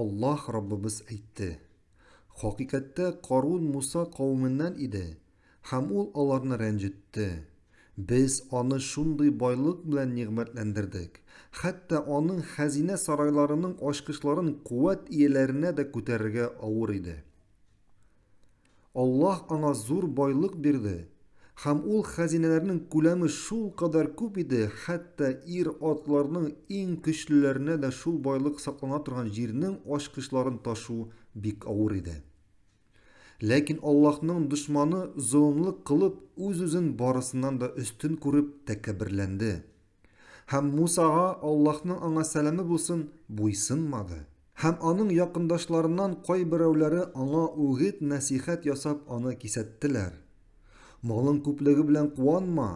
Аллаһ Раббыбыз әйтте, Хакыйкатьтә Карун Муса кавеменнән иде, һәм ул аларны рәнҗетте. Без аны шундый байлык белән нигъмәтләндердек, хәтта аның хәзинә сарайларының ачкычларын куәт ияләренә дә күтәрергә авыр иде. Аллаһ аңа зур байлык бирде, һәм ул хәзинәләрнең күләме шулкадәр күп иде, хәтта ир-атларның иң көчлеләренә дә шул байлык саклана торган җирнең ачкычларын ташу бик авыр иде. Ләкин Аллаһның дошманы золымлык кылып, үз-үзен барысыннан да өстен күреп, тәкәбберләнде. Һәм Мусага, Аллаһның аңа сәламе булсын, буйсынмады. Һәм аның якындашларыннан кайберәүләре аңа үгет-нәсыйхәт ясап аны кисәттеләр. Малың күплеге белән куанма.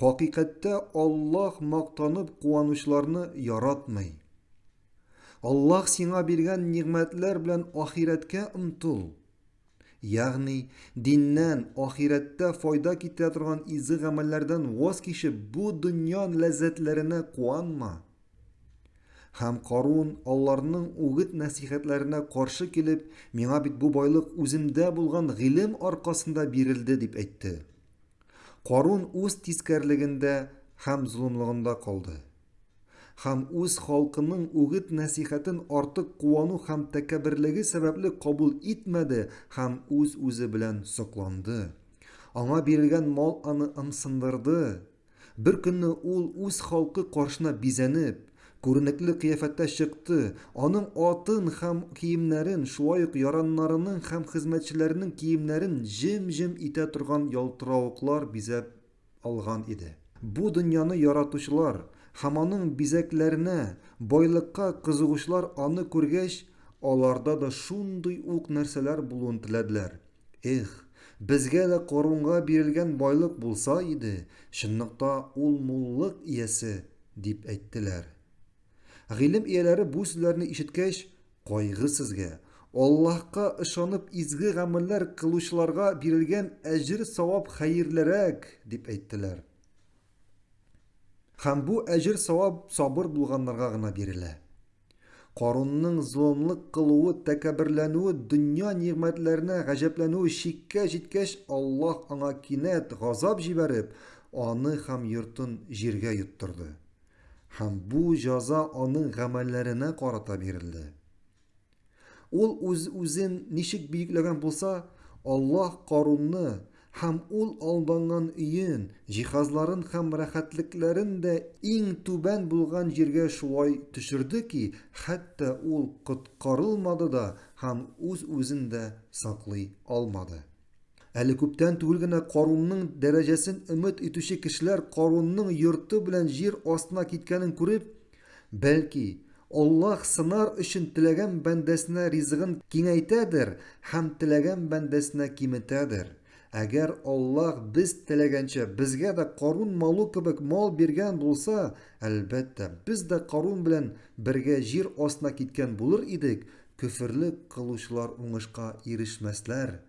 Хакыйкатьтә Аллаһ мактанып куанучыларны яратмый. Аллаһ сиңа биргән нигъмәтләр белән ахирәткә омтыл. Ягъни, диннән, ахирәттә файда китерә торган изге гамәлләрдән ваз кичеп, бу дөнья ләззәтләренә куанма. Һәм Карун, аларның үгет-нәсихәтләренә каршы килеп, миңа бит бу байлык үземдә булган гыйлем аркасында бирелде, дип әйтте. Карун үз тискәрлегендә һәм золымлыгында калды. һәм үз халкының үгет-нәсихәтен артык куану һәм тәкәбберлеге сәбәпле кабул итмәде һәм үз-үзе белән сокланды. Аңа бирелгән мал аны ымсындырды. Бер көнне ул үз халкы каршына бизәнеп, күренекле кыяфәттә чыкты, аның атын һәм киемнәрен, шулай ук яраннарының һәм хезмәтчеләренең киемнәрен җем-җем итә торган ялтыравыклар бизәп алган иде. Бу дөньяны яратучылар һәм аның бизәкләренә, байлыкка кызыгучылар аны күргәч, аларда да шундый ук нәрсәләр булуын теләделәр. Эх, безгә дә Корунга бирелгән байлык булса иде, чынлыкта ул муллык иясе, дип әйттеләр. Гыйлем ияләре бу сүзләрне ишеткәч, Кайгы сезгә, Аллаһка ышанып изге гамәлләр кылучыларга бирелгән әҗер-савап хәерлерәк, дип әйттеләр. Һәм бу әҗер-савап сабыр булганнарга гына бирелә. Карунның золымлык кылуы, тәкәбберләнүе, дөнья нигъмәтләренә гаҗәпләнүе чиккә җиткәч, Аллаһ аңа кинәт газап җибәреп, аны һәм йортын җиргә йоттырды. Һәм бу җәза аның гамәлләренә карата бирелде. Ул үз-үзен ничек биекләгән булса, Аллаһ Карунны һәм ул алданган өен, җиһазларын һәм рәхәтлекләрен дә иң түбән булган җиргә шулай төшерде ки, хәтта ул коткарылмады да һәм үз-үзен дә саклый алмады. Әле күптән түгел генә Карунның дәрәҗәсен өмет итүче кешеләр Карунның йорты белән җир астына киткәнен күреп, бәлки, Аллаһ сынар өчен теләгән бәндәсенә ризыгын киңәйтәдер һәм теләгән бәндәсенә киметәдер. Әгәр Аллаһ без теләгәнчә безгә дә Карун малу кебек мал биргән булса, әлбәттә, без дә Карун белән бергә җир астына киткән булыр идек, көферлек кылучылар уңышка ирешмәсләр.